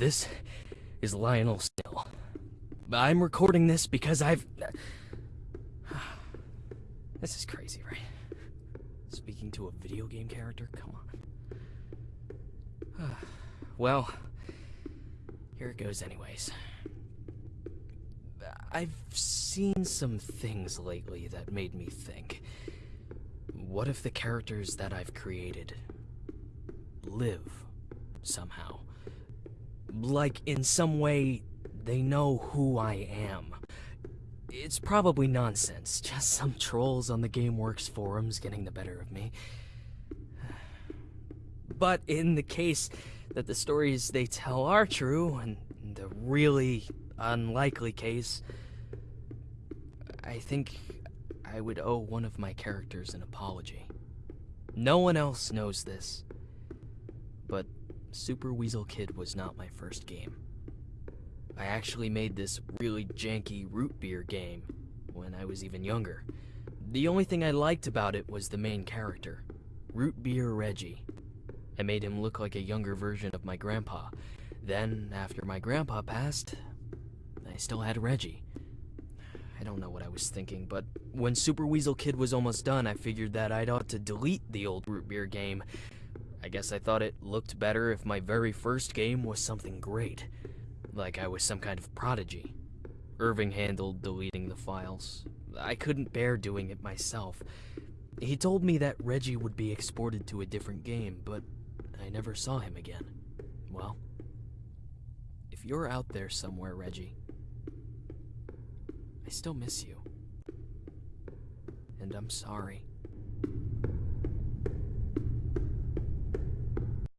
This is Lionel Still. I'm recording this because I've. This is crazy, right? Speaking to a video game character? Come on. well, here it goes, anyways. I've seen some things lately that made me think. What if the characters that I've created live somehow? Like, in some way, they know who I am. It's probably nonsense, just some trolls on the GameWorks forums getting the better of me. But in the case that the stories they tell are true, and the really unlikely case, I think I would owe one of my characters an apology. No one else knows this, but Super Weasel Kid was not my first game. I actually made this really janky root beer game when I was even younger. The only thing I liked about it was the main character, Root Beer Reggie. I made him look like a younger version of my grandpa. Then, after my grandpa passed, I still had Reggie. I don't know what I was thinking, but when Super Weasel Kid was almost done, I figured that I'd ought to delete the old root beer game. I guess I thought it looked better if my very first game was something great. Like I was some kind of prodigy. Irving handled deleting the files. I couldn't bear doing it myself. He told me that Reggie would be exported to a different game, but I never saw him again. Well, if you're out there somewhere, Reggie, I still miss you. And I'm sorry.